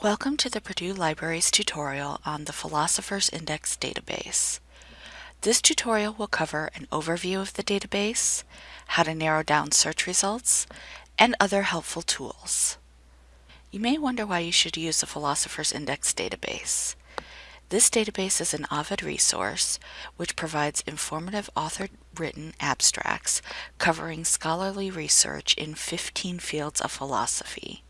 Welcome to the Purdue Libraries tutorial on the Philosopher's Index database. This tutorial will cover an overview of the database, how to narrow down search results, and other helpful tools. You may wonder why you should use the Philosopher's Index database. This database is an Ovid resource which provides informative author-written abstracts covering scholarly research in 15 fields of philosophy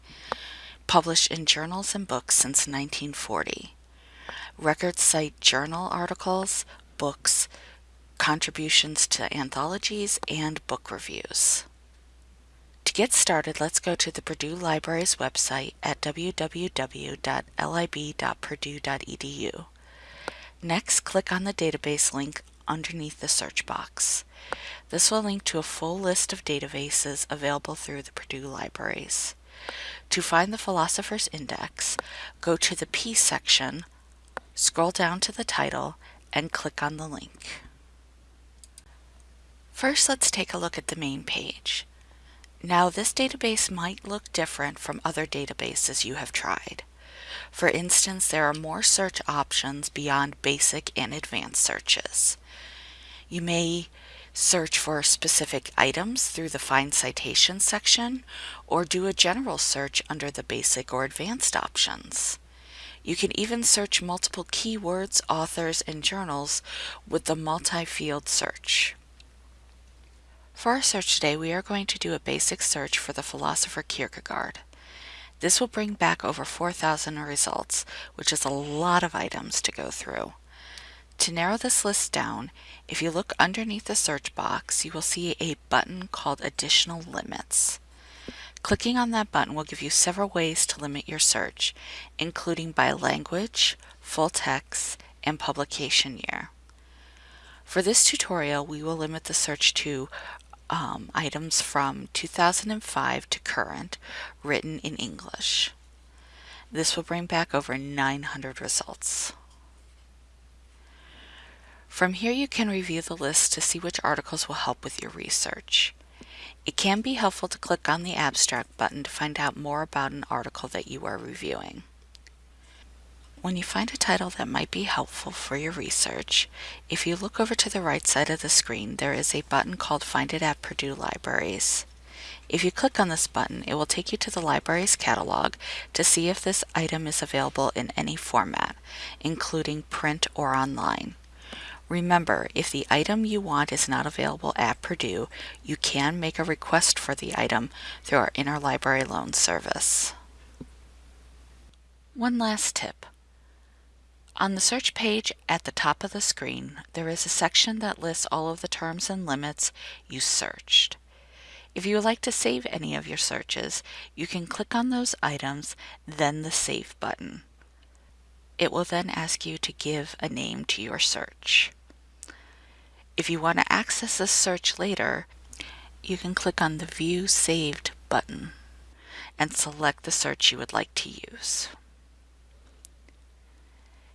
published in journals and books since 1940. Records cite journal articles, books, contributions to anthologies, and book reviews. To get started, let's go to the Purdue Libraries website at www.lib.purdue.edu. Next, click on the database link underneath the search box. This will link to a full list of databases available through the Purdue Libraries. To find the Philosopher's Index, go to the P section, scroll down to the title, and click on the link. First, let's take a look at the main page. Now, this database might look different from other databases you have tried. For instance, there are more search options beyond basic and advanced searches. You may search for specific items through the Find Citation section, or do a general search under the Basic or Advanced options. You can even search multiple keywords, authors, and journals with the multi-field search. For our search today, we are going to do a basic search for the philosopher Kierkegaard. This will bring back over 4,000 results, which is a lot of items to go through. To narrow this list down, if you look underneath the search box, you will see a button called Additional Limits. Clicking on that button will give you several ways to limit your search, including by language, full text, and publication year. For this tutorial, we will limit the search to um, items from 2005 to current, written in English. This will bring back over 900 results. From here you can review the list to see which articles will help with your research. It can be helpful to click on the Abstract button to find out more about an article that you are reviewing. When you find a title that might be helpful for your research, if you look over to the right side of the screen, there is a button called Find it at Purdue Libraries. If you click on this button, it will take you to the library's catalog to see if this item is available in any format, including print or online. Remember, if the item you want is not available at Purdue, you can make a request for the item through our interlibrary loan service. One last tip. On the search page at the top of the screen, there is a section that lists all of the terms and limits you searched. If you would like to save any of your searches, you can click on those items, then the Save button. It will then ask you to give a name to your search. If you want to access this search later, you can click on the View Saved button and select the search you would like to use.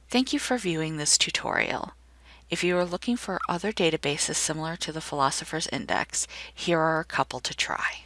Thank you for viewing this tutorial. If you are looking for other databases similar to the Philosopher's Index, here are a couple to try.